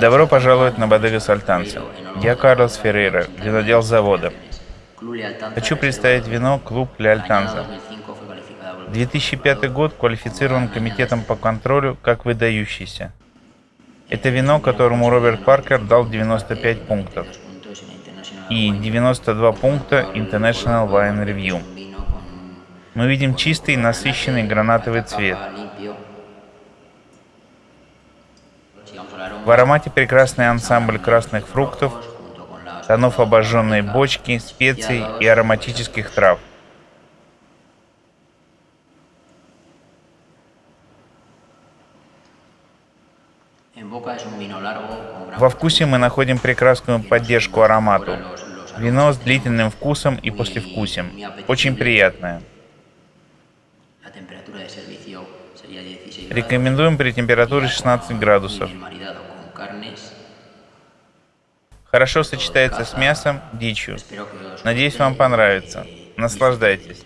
Добро пожаловать на Бодега Альтанса. Я Карлос Феррейра, винодел завода. Хочу представить вино «Клуб Ля Альтанза». 2005 год квалифицирован комитетом по контролю как выдающийся. Это вино, которому Роберт Паркер дал 95 пунктов и 92 пункта International Wine Review. Мы видим чистый, насыщенный гранатовый цвет, В аромате прекрасный ансамбль красных фруктов, тонов обожженной бочки, специй и ароматических трав. Во вкусе мы находим прекрасную поддержку аромату. Вино с длительным вкусом и послевкусием. Очень приятное. Рекомендуем при температуре 16 градусов. Хорошо сочетается с мясом, дичью. Надеюсь, вам понравится. Наслаждайтесь.